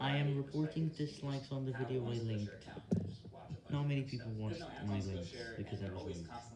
I am reporting dislikes on the video I linked. Not many people watched my links because I was linked.